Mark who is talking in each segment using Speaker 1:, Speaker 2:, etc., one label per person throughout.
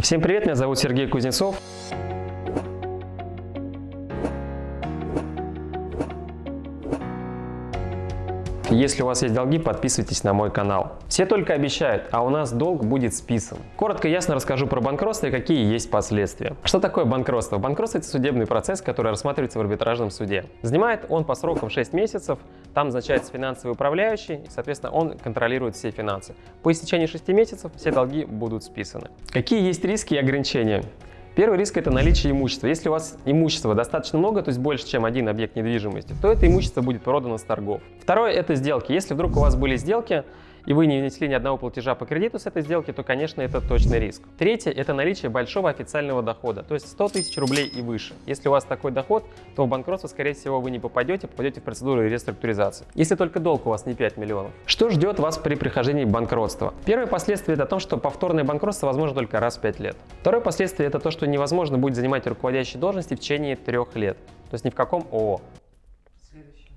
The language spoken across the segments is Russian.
Speaker 1: Всем привет, меня зовут Сергей Кузнецов. Если у вас есть долги, подписывайтесь на мой канал. Все только обещают, а у нас долг будет списан. Коротко ясно расскажу про банкротство и какие есть последствия. Что такое банкротство? Банкротство – это судебный процесс, который рассматривается в арбитражном суде. Занимает он по срокам 6 месяцев, там назначается финансовый управляющий, и, соответственно, он контролирует все финансы. По истечении 6 месяцев все долги будут списаны. Какие есть риски и ограничения? Первый риск – это наличие имущества. Если у вас имущества достаточно много, то есть больше, чем один объект недвижимости, то это имущество будет продано с торгов. Второе – это сделки. Если вдруг у вас были сделки, и вы не внесли ни одного платежа по кредиту с этой сделки, то, конечно, это точный риск. Третье – это наличие большого официального дохода, то есть 100 тысяч рублей и выше. Если у вас такой доход, то в банкротство, скорее всего, вы не попадете, попадете в процедуру реструктуризации. Если только долг у вас не 5 миллионов. Что ждет вас при прихождении банкротства? Первое последствие – это то, что повторное банкротство возможно только раз в 5 лет. Второе последствие – это то, что невозможно будет занимать руководящие должности в течение трех лет. То есть ни в каком ООО.
Speaker 2: Следующее.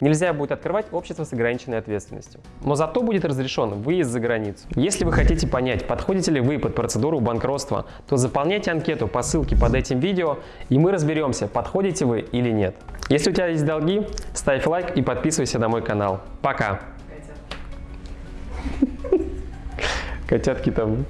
Speaker 1: Нельзя будет открывать общество с ограниченной ответственностью. Но зато будет разрешен выезд за границу. Если вы хотите понять, подходите ли вы под процедуру банкротства, то заполняйте анкету по ссылке под этим видео, и мы разберемся, подходите вы или нет. Если у тебя есть долги, ставь лайк и подписывайся на мой канал. Пока! Котятки там